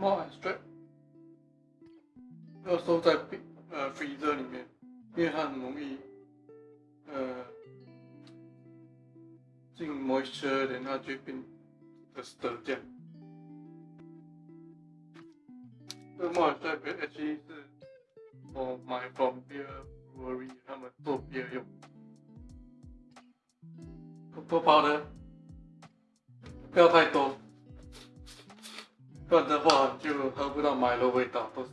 more abstract，要收在冰呃 freezer 里面，因为它很容易呃进 moisture，然后就变的 stir 这样。这个 more abstract actually 是我买 from beer brewery 他们做 beer 用，多包的，不要太多。不然的话就喝不到麦的味道，都是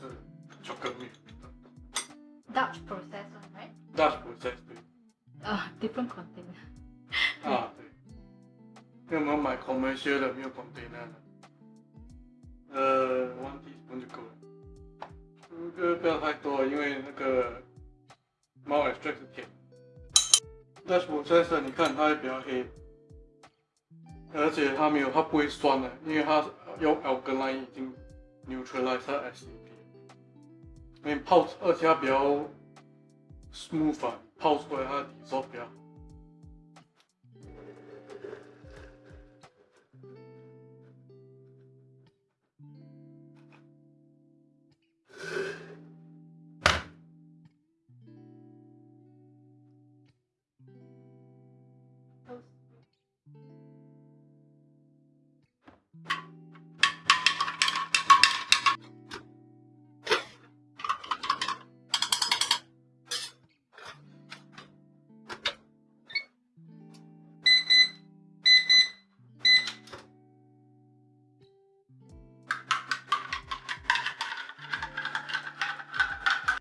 巧克力。Dutch process right? Dutch process 对。Uh, different container. 啊对。因为我们买 commercial 的，没有 container 的。呃，one teaspoon 就够了。这个不要太多，因为那个猫 extract 是甜。Dutch process 你看它也比较黑，而且它没有，它不会酸的，因为它用 alkaline 已经 neutralize 它 acidity。因为泡，而且它比较 smooth 啊，泡出来它的底色比较好。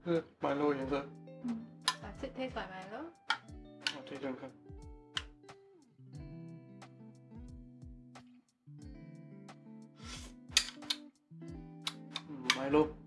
그 말로 인사. 음, 맛있대서 말로. 어떻게 생각? 말로.